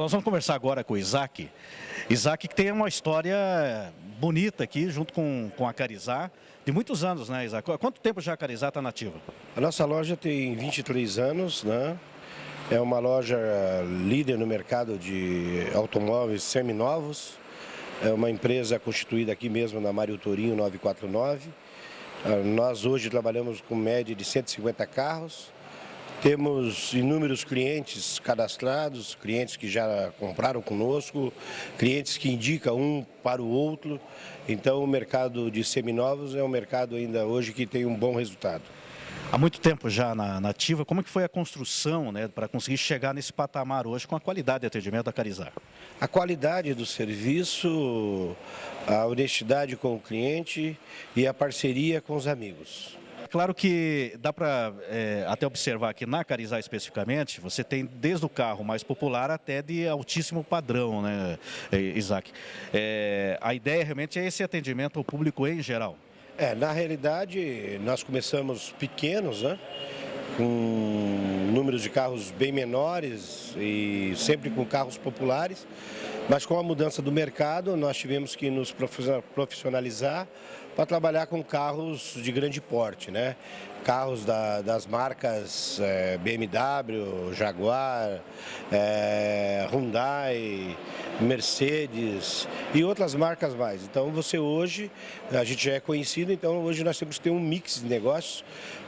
Nós vamos conversar agora com o Isaac. Isaac que tem uma história bonita aqui, junto com, com a Carizá, de muitos anos, né, Isaac? Há quanto tempo já a Carizá está nativa? A nossa loja tem 23 anos, né? É uma loja líder no mercado de automóveis seminovos. É uma empresa constituída aqui mesmo na Mário Torinho 949. Ah, nós hoje trabalhamos com média de 150 carros. Temos inúmeros clientes cadastrados, clientes que já compraram conosco, clientes que indicam um para o outro. Então o mercado de seminovos é um mercado ainda hoje que tem um bom resultado. Há muito tempo já na, nativa, como é que foi a construção né, para conseguir chegar nesse patamar hoje com a qualidade de atendimento da Carizar? A qualidade do serviço, a honestidade com o cliente e a parceria com os amigos. Claro que dá para é, até observar que na Carizá especificamente, você tem desde o carro mais popular até de altíssimo padrão, né, Isaac? É, a ideia realmente é esse atendimento ao público em geral. É, na realidade, nós começamos pequenos, né? com números de carros bem menores e sempre com carros populares, mas com a mudança do mercado nós tivemos que nos profissionalizar para trabalhar com carros de grande porte, né? Carros da, das marcas é, BMW, Jaguar, é, Hyundai, Mercedes e outras marcas mais. Então você hoje, a gente já é conhecido, então hoje nós temos que ter um mix de negócios,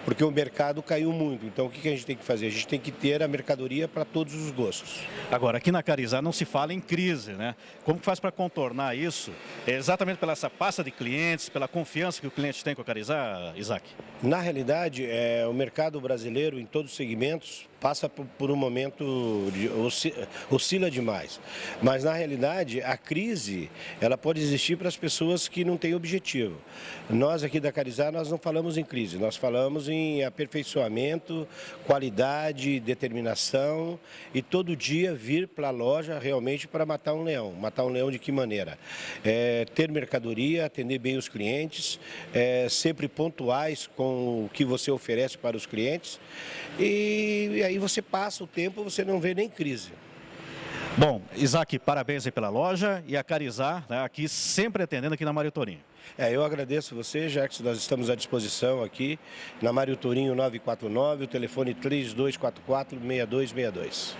porque o mercado caiu muito. Então o que a gente tem que fazer? A gente tem que ter a mercadoria para todos os gostos. Agora, aqui na Carizá não se fala em crise, né? Como faz para contornar isso? É exatamente pela essa pasta de clientes, pela confiança que o cliente tem com a Carizá, Isaac? Na realidade, é, o mercado brasileiro, em todos os segmentos, passa por, um momento, de, oscila demais. Mas, na realidade, a crise ela pode existir para as pessoas que não têm objetivo. Nós aqui da Carizar, nós não falamos em crise, nós falamos em aperfeiçoamento, qualidade, determinação e todo dia vir para a loja realmente para matar um leão. Matar um leão de que maneira? É, ter mercadoria, atender bem os clientes, é, sempre pontuais com o que você oferece para os clientes e, e aí você passa o tempo, você não vê nem crise. Bom, Isaac, parabéns pela loja e a Carizar, né, aqui sempre atendendo aqui na Mário Torinho. É, eu agradeço você, já que nós estamos à disposição aqui na Mário Torinho 949, o telefone 3244-6262.